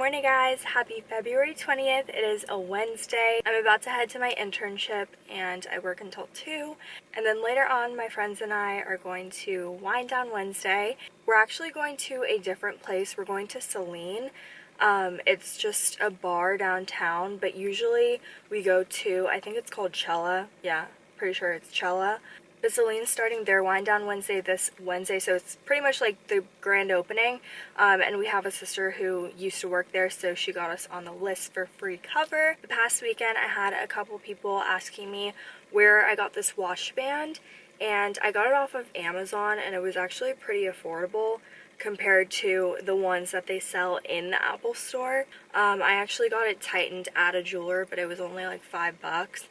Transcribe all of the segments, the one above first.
morning guys. Happy february 20th it is a wednesday. I'm about to head to my internship and i work until 2 and then later on my friends and i are going to wind down wednesday. We're actually going to a different place. We're going to celine um, it's just a bar downtown but usually we go to i think it's called cella. Yeah pretty sure it's cella but Celine's starting their wind down Wednesday this Wednesday, so it's pretty much like the grand opening. Um, and we have a sister who used to work there, so she got us on the list for free cover. The past weekend, I had a couple people asking me where I got this wash band, and I got it off of Amazon, and it was actually pretty affordable compared to the ones that they sell in the Apple store. Um, I actually got it tightened at a jeweler, but it was only like five bucks.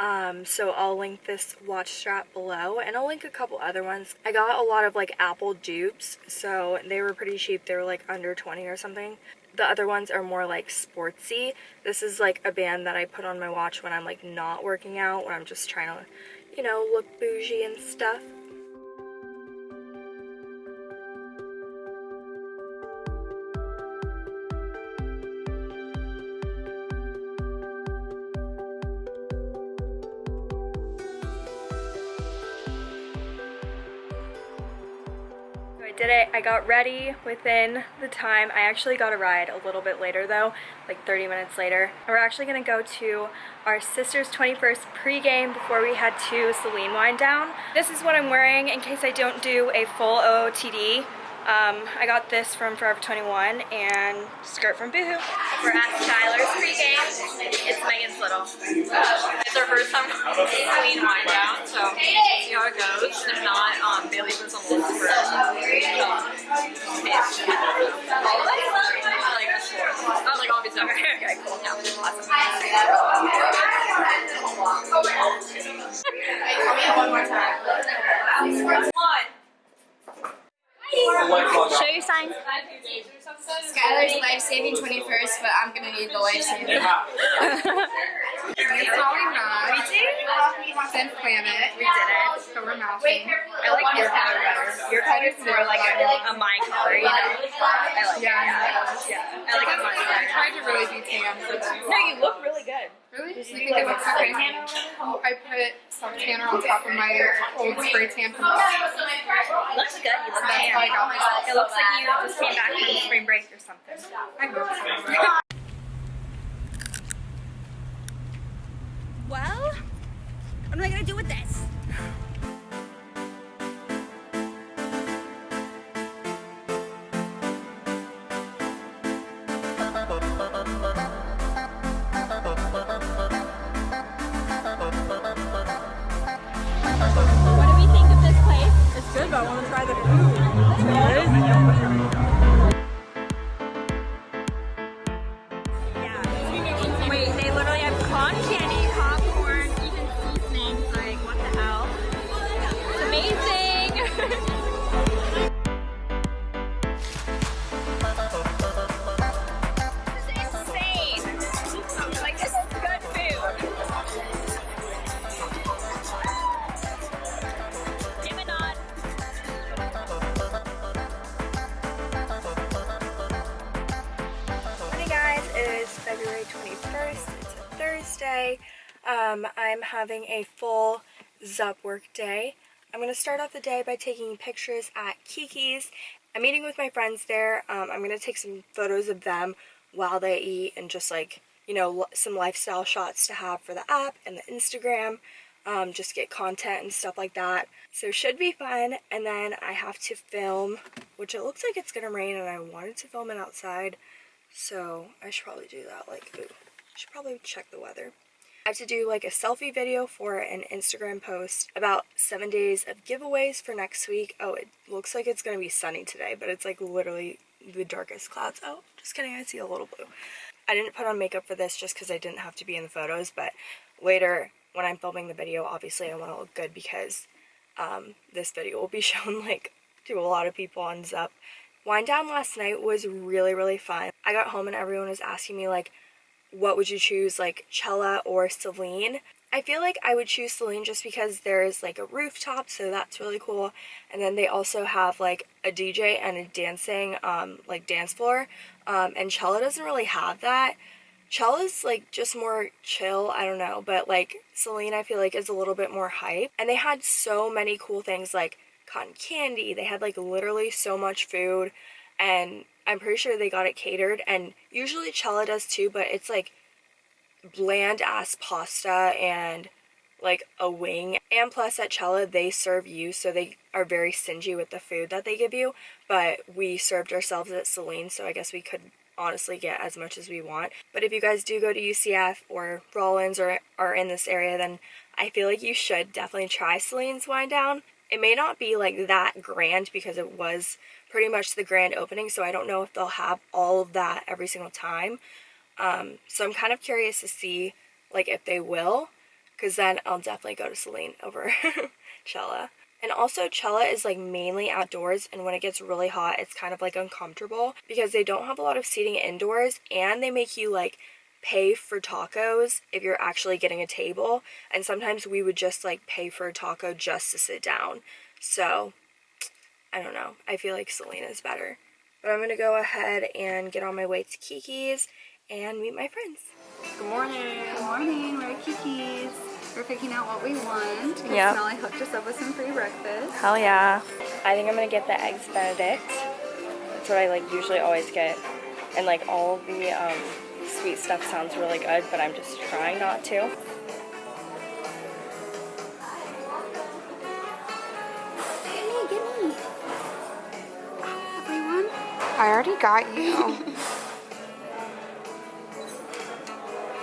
Um, so I'll link this watch strap below and I'll link a couple other ones. I got a lot of like Apple dupes, so they were pretty cheap. They were like under 20 or something. The other ones are more like sportsy. This is like a band that I put on my watch when I'm like not working out, when I'm just trying to, you know, look bougie and stuff. I got ready within the time. I actually got a ride a little bit later though, like 30 minutes later. We're actually gonna go to our sister's 21st pregame before we head to Celine Wind Down. This is what I'm wearing in case I don't do a full OOTD. Um, I got this from Forever 21 and skirt from Boohoo. We're at Skylar's pregame. It's Megan's little. It's our first time clean wine down, so see how it goes. If not, um, Bailey was on the list for um, taste. I like the floor. Not like obviously. Okay, okay, cool. Yeah, awesome. Call me one more time. One. Show your sign. Skylar's life-saving 21st, but I'm gonna need the life-saving. it's probably not. We did. Then plan it. We did it. So we're mousing. I like your color better. Your color is more like a, a my color, you know? I like Yeah, it. Yeah. I like it much I better. tried to really be tan. No, you look really good. Really? You think it looks oh, good? I put some tanner on top of my old spray tan from Looks good. You look That's how I tan. got oh myself. It looks like you just came back from spring break or something. I hope so. Well, good, February 21st. It's a Thursday. Um, I'm having a full Zup work day. I'm going to start off the day by taking pictures at Kiki's. I'm meeting with my friends there. Um, I'm going to take some photos of them while they eat and just like, you know, some lifestyle shots to have for the app and the Instagram. Um, just get content and stuff like that. So should be fun. And then I have to film, which it looks like it's going to rain and I wanted to film it outside. So I should probably do that. Like, ooh, should probably check the weather. I have to do like a selfie video for an Instagram post about seven days of giveaways for next week. Oh, it looks like it's gonna be sunny today, but it's like literally the darkest clouds. Oh, just kidding, I see a little blue. I didn't put on makeup for this just because I didn't have to be in the photos, but later when I'm filming the video, obviously I want to look good because um, this video will be shown like to a lot of people on Zup. Wind down last night was really, really fun. I got home and everyone was asking me like, what would you choose, like Cella or Celine? I feel like I would choose Celine just because there's like a rooftop, so that's really cool. And then they also have like a DJ and a dancing, um, like dance floor. Um, and Cella doesn't really have that. Cella's like just more chill, I don't know, but like Celine I feel like is a little bit more hype. And they had so many cool things like cotton candy. They had like literally so much food and I'm pretty sure they got it catered and usually Cella does too, but it's like bland ass pasta and like a wing. And plus at Cella they serve you so they are very stingy with the food that they give you. But we served ourselves at Celine so I guess we could honestly get as much as we want. But if you guys do go to UCF or Rollins or are in this area then I feel like you should definitely try Celine's Wine Down. It may not be like that grand because it was pretty much the grand opening so I don't know if they'll have all of that every single time um, so I'm kind of curious to see like if they will, because then I'll definitely go to Celine over Cella. And also Cella is like mainly outdoors and when it gets really hot it's kind of like uncomfortable because they don't have a lot of seating indoors and they make you like pay for tacos if you're actually getting a table and sometimes we would just like pay for a taco just to sit down. So I don't know. I feel like Celine's better. But I'm going to go ahead and get on my way to Kiki's and meet my friends. Good morning. Good morning, we're at Kiki's. We're picking out what we want. yeah Yep. Molly hooked us up with some free breakfast. Hell yeah. I think I'm gonna get the eggs benedict. That's what I like usually always get. And like all the um, sweet stuff sounds really good, but I'm just trying not to. Gimme, gimme. Everyone? I already got you.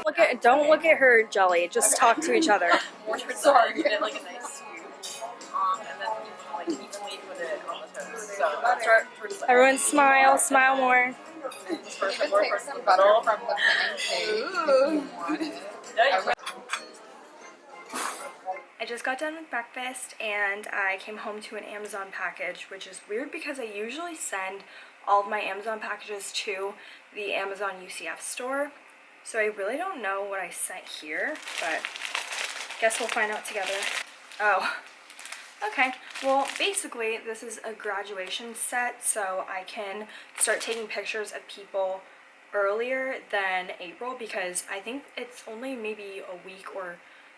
Look at don't look at her, Jelly. Just talk to each other. Sorry. Give like a nice scoop. Um, and then like evenly put it on the toast. So that's right. Everyone smile, smile more. More from the. I just got done with breakfast and I came home to an Amazon package, which is weird because I usually send all of my Amazon packages to the Amazon UCF store. So I really don't know what I sent here, but guess we'll find out together. Oh, okay. Well, basically, this is a graduation set, so I can start taking pictures of people earlier than April because I think it's only maybe a week or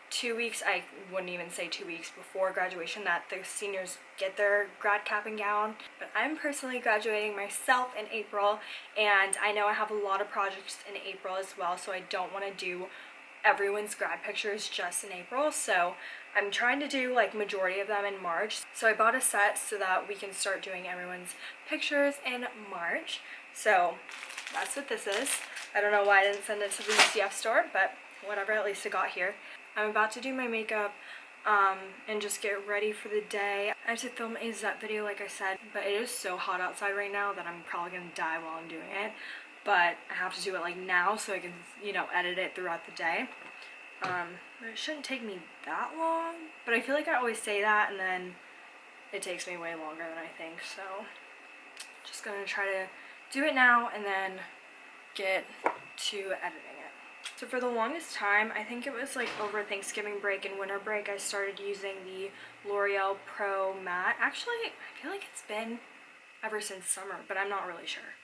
two weeks, I wouldn't even say two weeks before graduation that the seniors get their grad cap and gown. But I'm personally graduating myself in April and I know I have a lot of projects in April as well so I don't want to do everyone's grad pictures just in April so I'm trying to do like majority of them in March so I bought a set so that we can start doing everyone's pictures in March so that's what this is I don't know why I didn't send it to the UCF store but whatever at least it got here I'm about to do my makeup um, and just get ready for the day. I have to film a Zep video like I said, but it is so hot outside right now that I'm probably gonna die while I'm doing it. But I have to do it like now so I can, you know, edit it throughout the day. Um, it shouldn't take me that long, but I feel like I always say that and then it takes me way longer than I think, so just gonna try to do it now and then get to editing it. So for the longest time, I think it was like over Thanksgiving break and winter break, I started using the L'Oreal Pro Matte. Actually, I feel like it's been ever since summer, but I'm not really sure.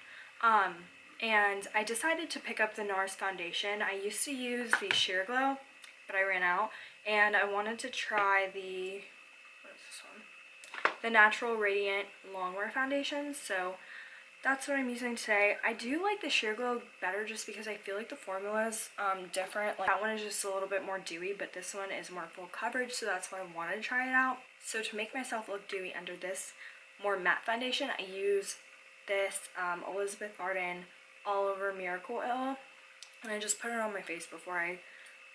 Um, and I decided to pick up the NARS foundation. I used to use the Sheer Glow, but I ran out. And I wanted to try the, what is this one? The Natural Radiant Longwear Foundation. So that's what I'm using today. I do like the Sheer Glow better just because I feel like the formula is um, different. Like that one is just a little bit more dewy, but this one is more full coverage, so that's why I wanted to try it out. So to make myself look dewy under this more matte foundation, I use this um, Elizabeth Arden All Over Miracle Oil, and I just put it on my face before I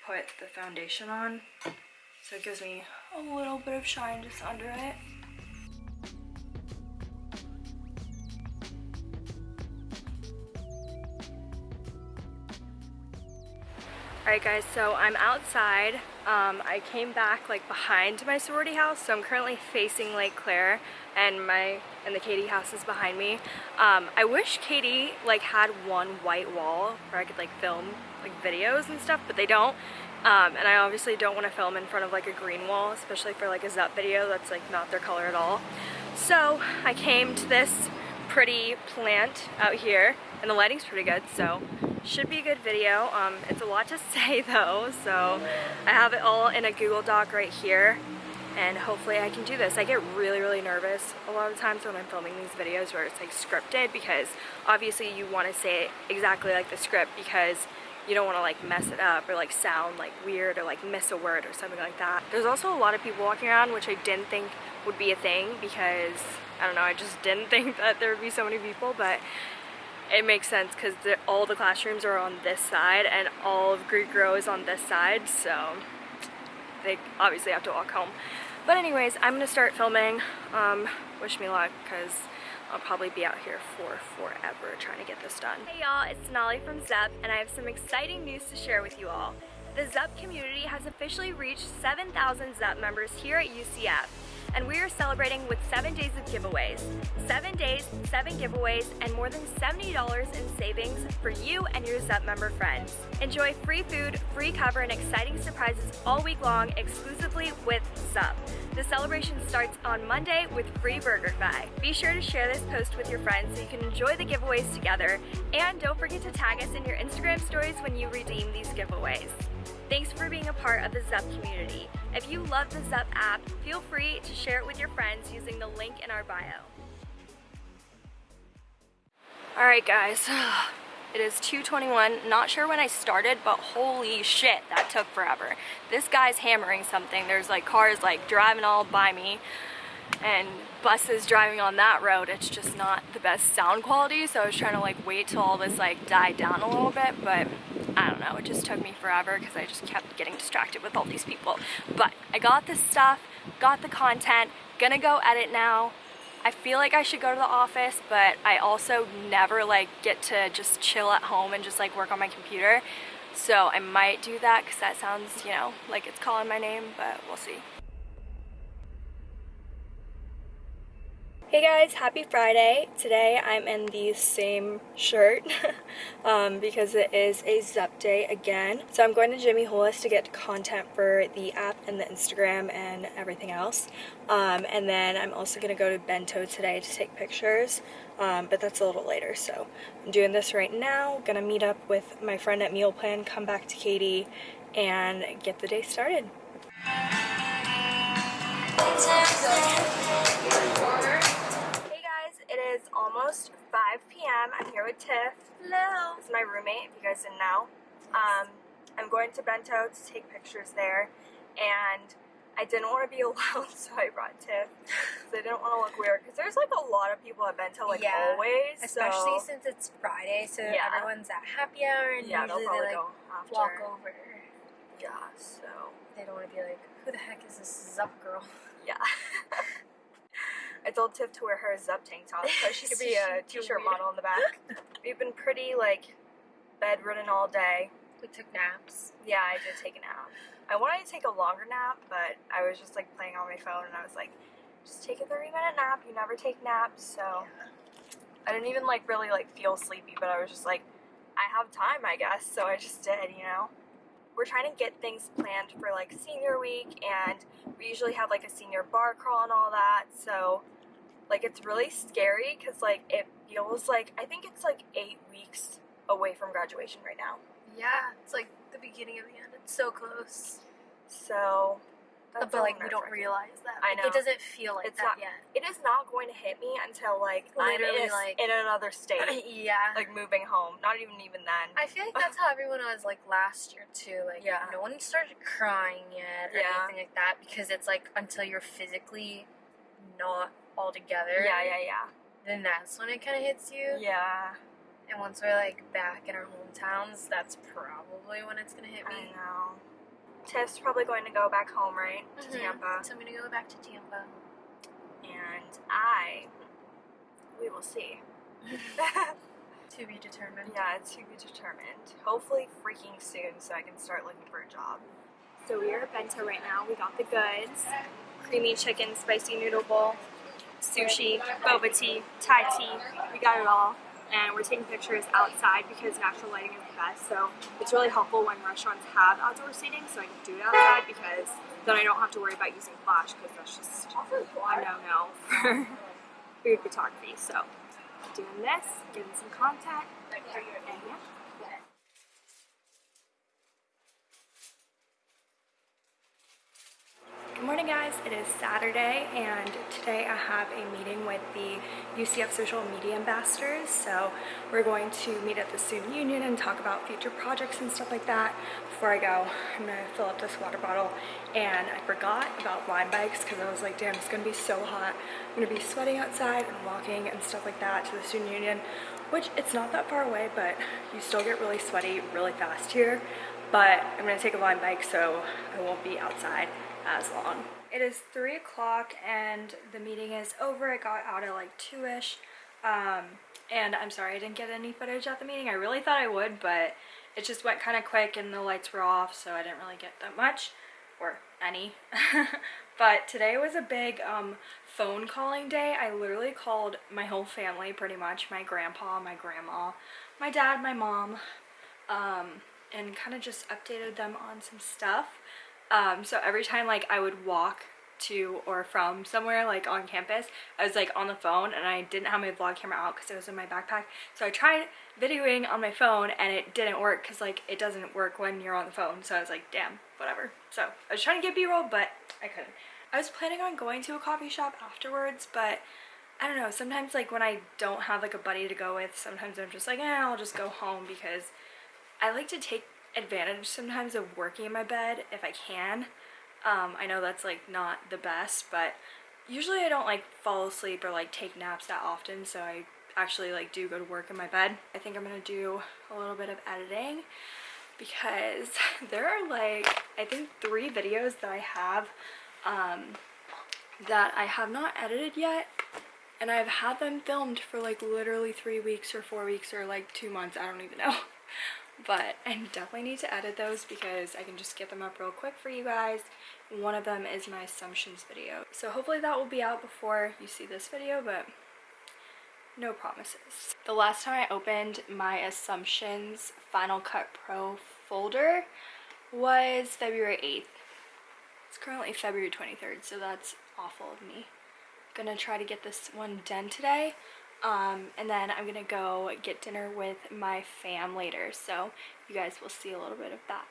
put the foundation on. So it gives me a little bit of shine just under it. Alright guys, so I'm outside. Um, I came back like behind my sorority house, so I'm currently facing Lake Claire and my and the Katie house is behind me. Um, I wish Katie like had one white wall where I could like film like videos and stuff, but they don't. Um, and I obviously don't want to film in front of like a green wall, especially for like a Zup video that's like not their color at all. So I came to this pretty plant out here and the lighting's pretty good, so should be a good video. Um, it's a lot to say though, so I have it all in a Google Doc right here and hopefully I can do this. I get really, really nervous a lot of times when I'm filming these videos where it's like scripted because obviously you want to say it exactly like the script because you don't want to like mess it up or like sound like weird or like miss a word or something like that. There's also a lot of people walking around which I didn't think would be a thing because I don't know, I just didn't think that there would be so many people but it makes sense because all the classrooms are on this side and all of Greek row is on this side so they obviously have to walk home. But anyways, I'm gonna start filming. Um, wish me luck because I'll probably be out here for forever trying to get this done. Hey y'all, it's Sonali from Zep and I have some exciting news to share with you all. The Zep community has officially reached 7,000 Zep members here at UCF and we are celebrating with seven days of giveaways. Seven days, seven giveaways, and more than $70 in savings for you and your Zup member friends. Enjoy free food, free cover, and exciting surprises all week long exclusively with Zup. The celebration starts on Monday with free BurgerFi. Be sure to share this post with your friends so you can enjoy the giveaways together, and don't forget to tag us in your Instagram stories when you redeem these giveaways. Thanks for being a part of the Zup community. If you love the Zup app, feel free to share it with your friends using the link in our bio. Alright guys, it is 2.21, not sure when I started, but holy shit, that took forever. This guy's hammering something, there's like cars like driving all by me, and buses driving on that road, it's just not the best sound quality, so I was trying to like wait till all this like died down a little bit, but I don't know, it just took me forever because I just kept getting distracted with all these people. But I got this stuff, got the content, gonna go edit now. I feel like I should go to the office, but I also never like get to just chill at home and just like work on my computer. So I might do that because that sounds, you know, like it's calling my name, but we'll see. Hey guys, happy Friday. Today I'm in the same shirt um, because it is a Zup day again. So I'm going to Jimmy Hula's to get content for the app and the Instagram and everything else. Um, and then I'm also going to go to Bento today to take pictures, um, but that's a little later. So I'm doing this right now. Gonna meet up with my friend at Meal Plan, come back to Katie, and get the day started. Almost 5 p.m. I'm here with Tiff. Hello. Is my roommate, if you guys didn't know. Um, I'm going to Bento to take pictures there, and I didn't want to be alone, so I brought Tiff. Because I didn't want to look weird. Because there's like a lot of people at Bento, like Yeah. always. Especially so, since it's Friday, so Yeah. everyone's at happy hour and yeah, usually they like walk over. Yeah, so They don't want to be like, who the heck is this Zup girl? yeah. I told Tiff to wear her Zup tank top so she could be a t-shirt model in the back. We've been pretty like bedridden all day. We took naps. Yeah, I did take a nap. I wanted to take a longer nap, but I was just like playing on my phone and I was like, just take a 30 minute nap. You never take naps, so I didn't even like really like feel sleepy, but I was just like, I have time, I guess, so I just did, you know. We're trying to get things planned for like senior week, and we usually have like a senior bar crawl and all that, so like it's really scary because like it feels like I think it's like eight weeks away from graduation right now. Yeah, it's like the beginning of the end. It's so close. So that's but a like we don't realize that. I know. It doesn't feel like It's that not- yet. It is not going to hit me until like Literally, I'm in, like- in another state, yeah. like moving home. Not even even then. I feel like that's how everyone was like last year too. Like Yeah. no one started crying yet or Yeah. anything like that because it's like until you're physically not all together. yeah, yeah, yeah, Then that's when it kind of hits you. yeah. And once we're like back in our hometowns, that's probably when it's gonna hit me. I know. Tiff's probably going to go back home, right, to Mhm. Tampa, So I'm gonna go back to Tampa. and I, we will see. To be determined. Yeah, to be determined. Hopefully freaking soon so I can start looking for a job. So we are at Bento right now. We got the goods. Creamy chicken, spicy noodle bowl, sushi, boba tea, Thai tea. We got it all. And we're taking pictures outside because natural lighting is the best. So it's really helpful when restaurants have outdoor seating so I can do it outside because then I don't have to worry about using flash because that's just a no-no for food photography. So doing this, getting some content, and yeah. Good morning guys, it is Saturday and today I have a meeting with the UCF social media ambassadors. So we're going to meet at the student union and talk about future projects and stuff like that. Before I go, I'm gonna fill up this water bottle and I forgot about Lime bikes because I was like, damn, it's gonna be so hot. I'm gonna be sweating outside and walking and stuff like that to the student union, which it's not that far away, but you still get really sweaty really fast here. But I'm gonna take a Lime bike so I won't be outside as long. It is 3 o'clock and the meeting is over. I got out at like 2-ish. Um, and I'm sorry I didn't get any footage at the meeting. I really thought I would, but it just went kind of quick and the lights were off, so I didn't really get that much, or any. but today was a big um, phone calling day. I literally called my whole family pretty much, my grandpa, my grandma, my dad, my mom, um, and kind of just updated them on some stuff. Um, so every time like I would walk to or from somewhere like on campus, I was like on the phone and I didn't have my vlog camera out because it was in my backpack. So I tried videoing on my phone and it didn't work because like it doesn't work when you're on the phone. So I was like, damn, whatever. So I was trying to get b-roll, but I couldn't. I was planning on going to a coffee shop afterwards, but I don't know, sometimes like when I don't have like a buddy to go with, sometimes I'm just like, eh, I'll just go home because I like to take advantage sometimes of working in my bed if I can. Um, I know that's like not the best, but usually I don't like fall asleep or like take naps that often, so I actually like do go to work in my bed. I think I'm gonna do a little bit of editing because there are like I think three videos that I have um, that I have not edited yet and I've had them filmed for like literally three weeks or four weeks or like two months I don't even know but I definitely need to edit those because I can just get them up real quick for you guys. One of them is my assumptions video. So hopefully that will be out before you see this video, but no promises. The last time I opened my assumptions Final Cut Pro folder was February 8th. It's currently February 23rd, so that's awful of me. Gonna try to get this one done today. Um, and then I'm gonna go get dinner with my fam later, so you guys will see a little bit of that.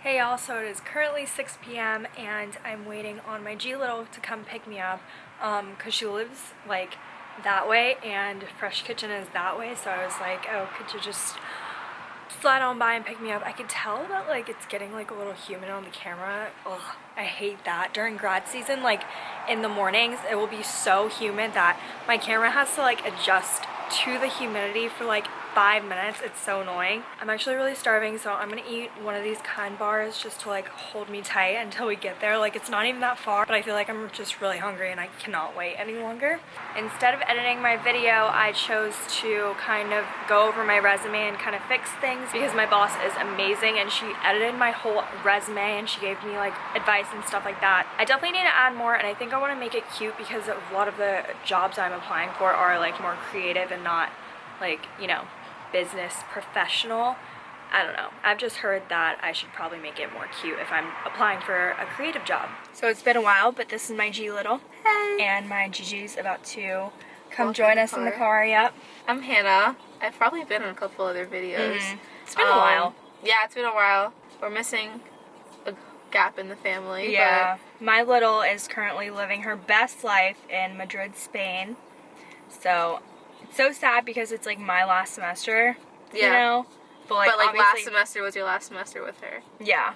Hey y'all, so it is currently 6 p.m. and I'm waiting on my G Little to come pick me up um, cause she lives like that way and Fresh Kitchen is that way, so I was like, oh, could you just slide on by and pick me up. I could tell that like it's getting like a little humid on the camera. Ugh, I hate that. During grad season, like in the mornings, it will be so humid that my camera has to like adjust to the humidity for like five minutes. It's so annoying. I'm actually really starving, so I'm gonna eat one of these kind bars just to like hold me tight until we get there. Like it's not even that far, but I feel like I'm just really hungry and I cannot wait any longer. Instead of editing my video, I chose to kind of go over my resume and kind of fix things because my boss is amazing and she edited my whole resume and she gave me like advice and stuff like that. I definitely need to add more and I think I want to make it cute because a lot of the jobs I'm applying for are like more creative and not like, you know, business professional. I don't know. I've just heard that I should probably make it more cute if I'm applying for a creative job. So it's been a while, but this is my G Little. Hey. And my Gigi's about to come Walk join in the us in the car. car. Yep. I'm Hannah. I've probably been in a couple other videos. Mhm. It's been a Um, while. Yeah, it's been a while. We're missing a gap in the family. Yeah. My little is currently living her best life in Madrid, Spain. So it's so sad because it's like my last semester. You know? But like, But, like last semester was your last semester with her. Yeah.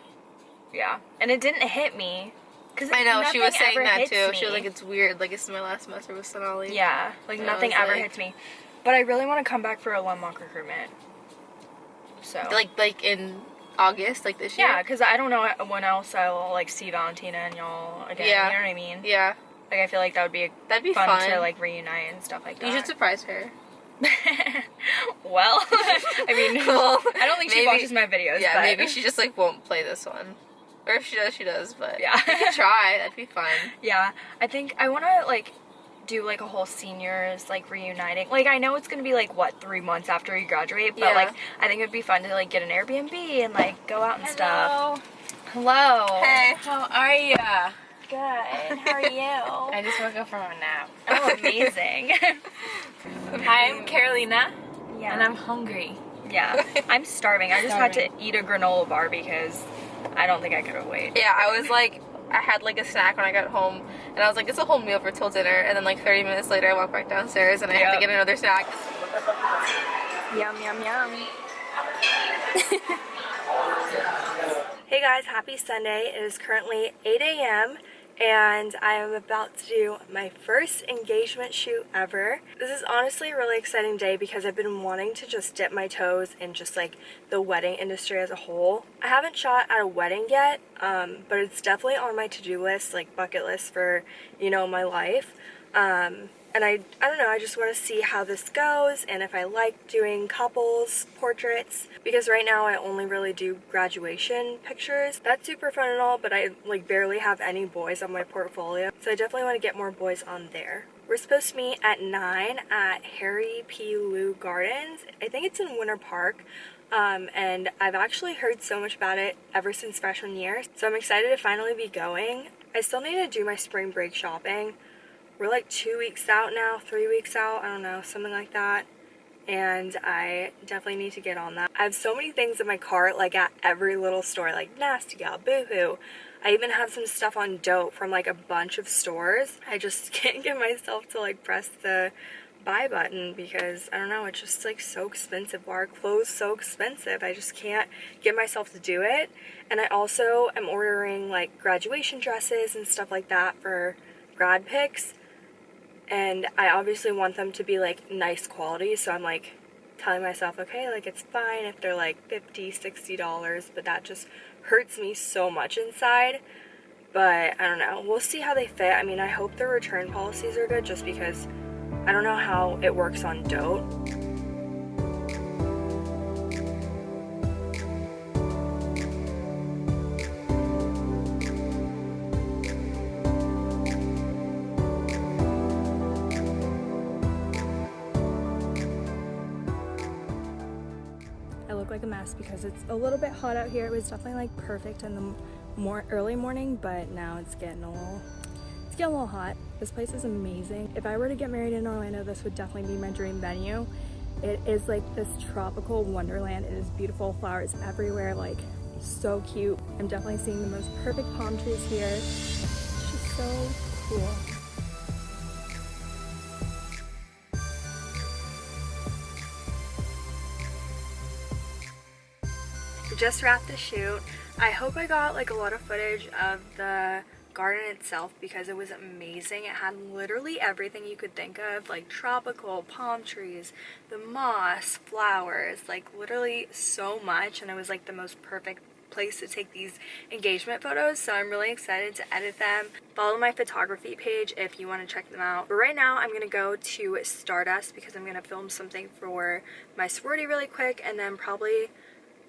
Yeah. And it didn't hit me. Cause I know she was saying that too. She was like, "It's weird. Like it's my last semester with Sonali." Yeah, like And nothing ever like- hits me. But I really want to come back for a one mock recruitment. So Like like in August, like this year. yeah, because I don't know when else I will like see Valentina and y'all again. Yeah. You know what I mean? Yeah. Like I feel like that would be That'd be fun, fun. to like reunite and stuff like that. You should surprise her. well, I mean, Well, I don't think she watches my videos. Yeah, but maybe she just like won't play this one. Or if she does, she does. But Yeah. you can try. That'd be fun. Yeah, I think I want to like do like a whole seniors like reuniting. Like I know it's gonna be like what three months after you graduate, but Yeah. like I think it'd be fun to like get an Airbnb and like go out and stuff. Hello. Hey. How are you? Good. How are you? I just woke up from a nap. oh, amazing. Hi, I'm Carolina, yeah. and I'm hungry. yeah. I'm starving. I just had to eat a granola bar because I don't think I could have waited. Yeah, I was like, I had like a snack when I got home, and I was like, it's a whole meal for till dinner. And then like 30 minutes later, I walked back downstairs and I had Yep. to get another snack. Yum yum yum. Hey guys, happy Sunday. It is currently 8 a.m. and I am about to do my first engagement shoot ever. This is honestly a really exciting day because I've been wanting to just dip my toes in just like the wedding industry as a whole. I haven't shot at a wedding yet, um, but it's definitely on my to-do list, like bucket list for, you know, my life. Um, and I, I don't know, I just want to see how this goes and if I like doing couples portraits because right now I only really do graduation pictures. That's super fun and all, but I like barely have any boys on my portfolio. So I definitely want to get more boys on there. We're supposed to meet at 9 at Harry P. Leu Gardens. I think it's in Winter Park. Um, and I've actually heard so much about it ever since freshman year. So I'm excited to finally be going. I still need to do my spring break shopping we're like two weeks out now, three weeks out, I don't know, something like that. And I definitely need to get on that. I have so many things in my cart, like at every little store, like Nasty Gal, Boohoo. I even have some stuff on Dote from like a bunch of stores. I just can't get myself to like press the buy button because I don't know, it's just like so expensive. Are clothes so expensive? I just can't get myself to do it. And I also am ordering like graduation dresses and stuff like that for grad pics and I obviously want them to be like nice quality so I'm like telling myself okay like it's fine if they're like 50 60 dollars but that just hurts me so much inside. But I don't know. We'll see how they fit. I mean I hope the return policies are good just because I don't know how it works on dote a little bit hot out here. It was definitely like perfect in the more early morning, but now it's getting a little it's getting a little hot. This place is amazing. If I were to get married in Orlando, this would definitely be my dream venue. It is like this tropical wonderland. It is beautiful, flowers everywhere, like so cute. I'm definitely seeing the most perfect palm trees here. It's just so cool. Just wrapped the shoot. I hope I got like a lot of footage of the garden itself because it was amazing. It had literally everything you could think of like tropical palm trees, the moss, flowers, like literally so much and it was like the most perfect place to take these engagement photos so I'm really excited to edit them. Follow my photography page if you want to check them out. But right now I'm gonna go to Stardust because I'm gonna film something for my sorority really quick and then probably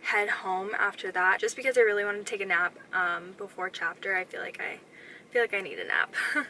head home after that just because I really want to take a nap um, before chapter. I feel like I feel like I need a nap.